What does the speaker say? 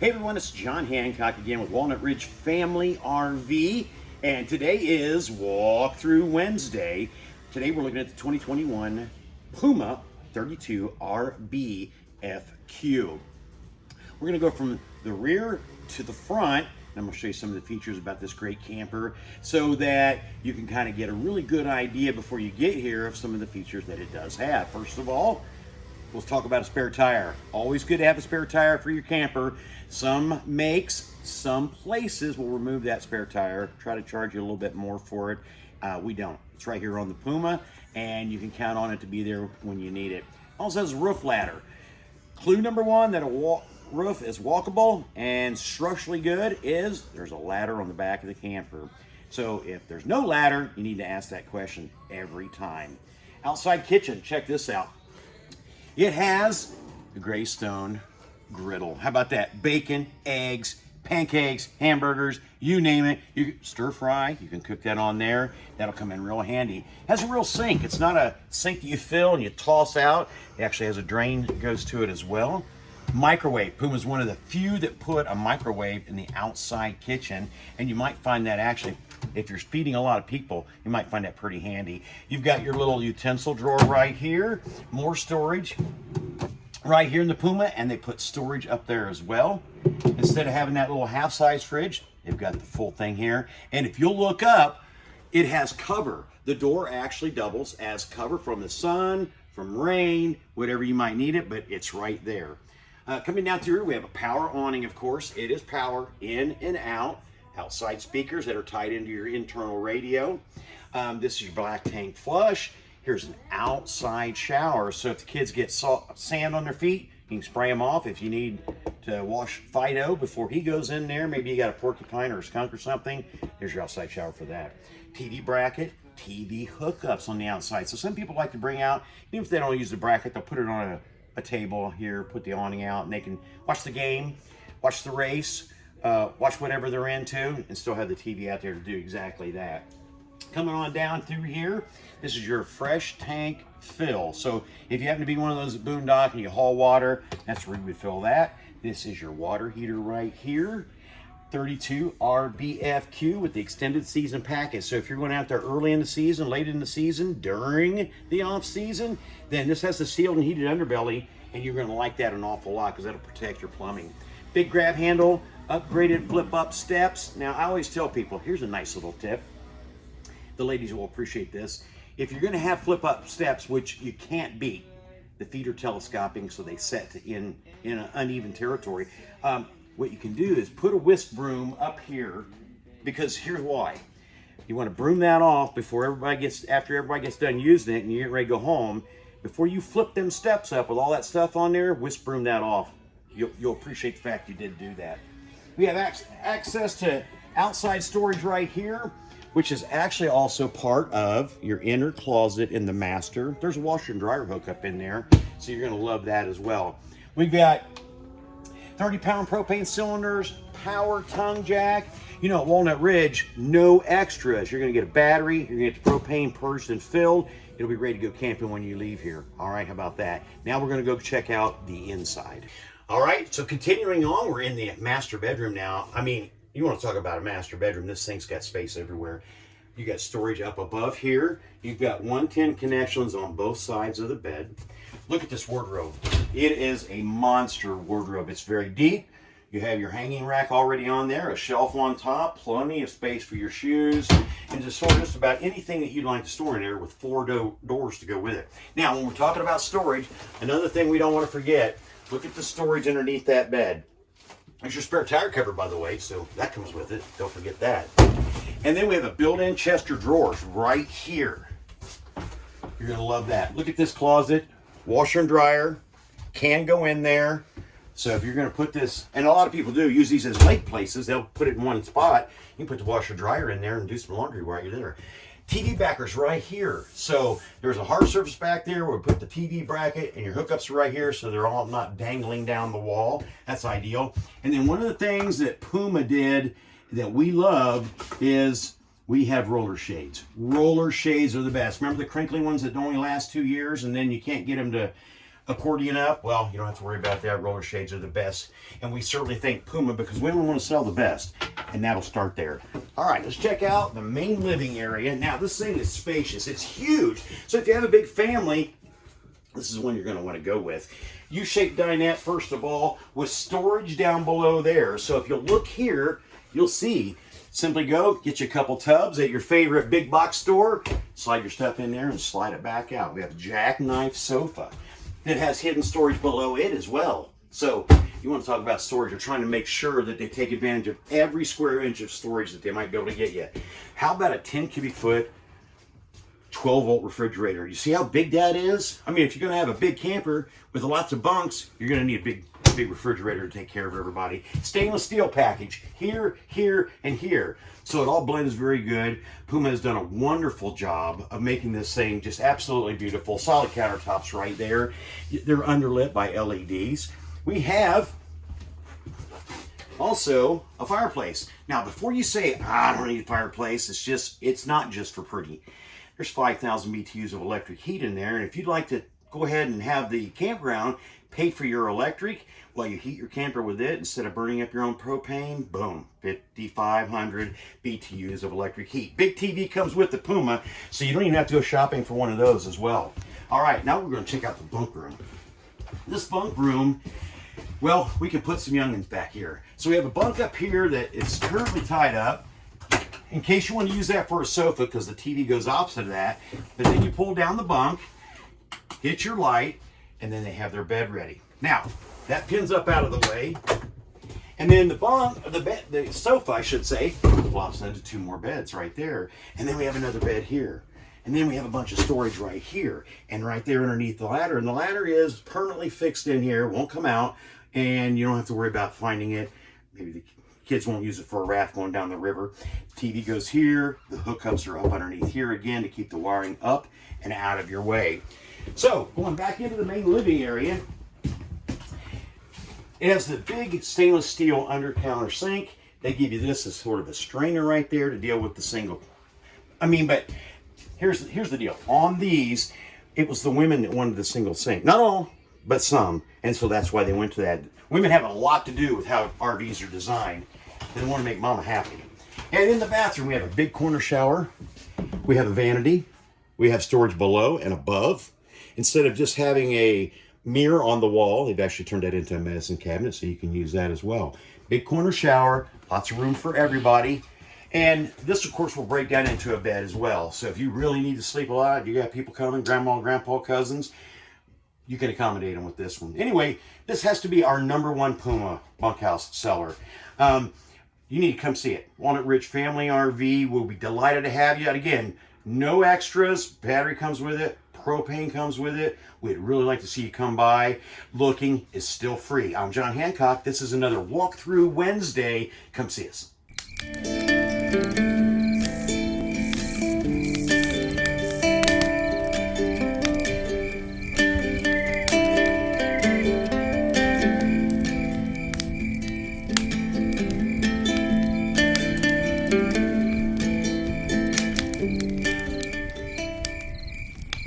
Hey everyone, it's John Hancock again with Walnut Ridge Family RV, and today is Walkthrough Wednesday. Today we're looking at the 2021 Puma 32 RB FQ. We're going to go from the rear to the front, and I'm going to show you some of the features about this great camper so that you can kind of get a really good idea before you get here of some of the features that it does have. First of all, Let's talk about a spare tire. Always good to have a spare tire for your camper. Some makes, some places will remove that spare tire, try to charge you a little bit more for it. Uh, we don't. It's right here on the Puma, and you can count on it to be there when you need it. Also has a roof ladder. Clue number one that a roof is walkable and structurally good is there's a ladder on the back of the camper. So if there's no ladder, you need to ask that question every time. Outside kitchen, check this out. It has a Greystone griddle. How about that? Bacon, eggs, pancakes, hamburgers, you name it. You stir fry, you can cook that on there. That'll come in real handy. Has a real sink. It's not a sink that you fill and you toss out. It actually has a drain that goes to it as well. Microwave. Puma's one of the few that put a microwave in the outside kitchen, and you might find that actually if you're feeding a lot of people, you might find that pretty handy. You've got your little utensil drawer right here, more storage right here in the Puma, and they put storage up there as well. Instead of having that little half-size fridge, they've got the full thing here. And if you'll look up, it has cover. The door actually doubles as cover from the sun, from rain, whatever you might need it, but it's right there. Uh, coming down through, we have a power awning, of course. It is power in and out outside speakers that are tied into your internal radio. Um, this is your black tank flush. Here's an outside shower. So if the kids get salt, sand on their feet, you can spray them off. If you need to wash Fido before he goes in there, maybe you got a porcupine or a skunk or something, there's your outside shower for that. TV bracket, TV hookups on the outside. So some people like to bring out, even if they don't use the bracket, they'll put it on a, a table here, put the awning out, and they can watch the game, watch the race, uh, watch whatever they're into and still have the TV out there to do exactly that. Coming on down through here, this is your fresh tank fill. So if you happen to be one of those Boondock and you haul water, that's where you would fill that. This is your water heater right here. 32 RBFQ with the extended season package. So if you're going out there early in the season, late in the season, during the off season, then this has the sealed and heated underbelly and you're going to like that an awful lot because that'll protect your plumbing. Big grab handle, upgraded flip up steps. Now I always tell people, here's a nice little tip. The ladies will appreciate this. If you're gonna have flip up steps, which you can't beat, the feet are telescoping so they set in, in an uneven territory. Um, what you can do is put a whisk broom up here because here's why. You want to broom that off before everybody gets, after everybody gets done using it and you're getting ready to go home. Before you flip them steps up with all that stuff on there, whisk broom that off. You'll, you'll appreciate the fact you did do that. We have access to outside storage right here, which is actually also part of your inner closet in the master. There's a washer and dryer hookup in there, so you're gonna love that as well. We've got 30 pound propane cylinders, power tongue jack. You know, at Walnut Ridge, no extras. You're gonna get a battery, you're gonna get the propane purged and filled. It'll be ready to go camping when you leave here. All right, how about that? Now we're gonna go check out the inside. All right, so continuing on, we're in the master bedroom now. I mean, you want to talk about a master bedroom. This thing's got space everywhere. You got storage up above here. You've got 110 connections on both sides of the bed. Look at this wardrobe. It is a monster wardrobe. It's very deep. You have your hanging rack already on there, a shelf on top, plenty of space for your shoes, and to store just about anything that you'd like to store in there with four do doors to go with it. Now, when we're talking about storage, another thing we don't want to forget Look at the storage underneath that bed. There's your spare tire cover, by the way, so that comes with it. Don't forget that. And then we have a built-in chest of drawers right here. You're gonna love that. Look at this closet, washer and dryer, can go in there. So if you're gonna put this, and a lot of people do use these as lake places, they'll put it in one spot. You can put the washer dryer in there and do some laundry while you're there. TV backers right here. So there's a hard surface back there where we put the TV bracket and your hookups are right here so they're all not dangling down the wall. That's ideal. And then one of the things that Puma did that we love is we have roller shades. Roller shades are the best. Remember the crinkly ones that only last two years and then you can't get them to accordion up, well, you don't have to worry about that. Roller shades are the best. And we certainly thank Puma because we only want to sell the best. And that'll start there. All right, let's check out the main living area. Now, this thing is spacious. It's huge. So if you have a big family, this is one you're going to want to go with. U-shaped dinette, first of all, with storage down below there. So if you look here, you'll see Simply go, get you a couple tubs at your favorite big box store, slide your stuff in there and slide it back out. We have a jackknife sofa that has hidden storage below it as well. So you want to talk about storage, you're trying to make sure that they take advantage of every square inch of storage that they might be able to get you. How about a 10 cubic foot 12 volt refrigerator. You see how big that is? I mean, if you're going to have a big camper with lots of bunks, you're going to need a big big refrigerator to take care of everybody. Stainless steel package here, here, and here. So it all blends very good. Puma has done a wonderful job of making this thing just absolutely beautiful. Solid countertops right there. They're underlit by LEDs. We have also a fireplace. Now, before you say, ah, I don't need a fireplace, it's just, it's not just for pretty. There's 5,000 BTUs of electric heat in there. And if you'd like to go ahead and have the campground pay for your electric while you heat your camper with it instead of burning up your own propane. Boom, 5,500 BTUs of electric heat. Big TV comes with the Puma, so you don't even have to go shopping for one of those as well. All right, now we're going to check out the bunk room. This bunk room, well, we can put some youngins back here. So we have a bunk up here that is currently tied up in case you want to use that for a sofa because the TV goes opposite of that. But then you pull down the bunk, hit your light, and then they have their bed ready. Now, that pins up out of the way. And then the bunk, the bed, the sofa, I should say, flops into two more beds right there. And then we have another bed here. And then we have a bunch of storage right here and right there underneath the ladder. And the ladder is permanently fixed in here, won't come out, and you don't have to worry about finding it. Maybe the kids won't use it for a raft going down the river. TV goes here. The hookups are up underneath here again to keep the wiring up and out of your way. So, going back into the main living area, it has the big stainless steel under counter sink. They give you this as sort of a strainer right there to deal with the single. I mean, but here's, here's the deal. On these, it was the women that wanted the single sink. Not all, but some. And so that's why they went to that. Women have a lot to do with how RVs are designed. They want to make mama happy. And in the bathroom, we have a big corner shower. We have a vanity. We have storage below and above instead of just having a mirror on the wall, they've actually turned that into a medicine cabinet, so you can use that as well. Big corner shower, lots of room for everybody. And this, of course, will break down into a bed as well. So if you really need to sleep a lot, you got people coming, grandma and grandpa, cousins, you can accommodate them with this one. Anyway, this has to be our number one Puma bunkhouse seller. Um, you need to come see it. Walnut Ridge Family RV We'll be delighted to have you. And again, no extras. Battery comes with it propane comes with it. We'd really like to see you come by. Looking is still free. I'm John Hancock. This is another Walkthrough Wednesday. Come see us.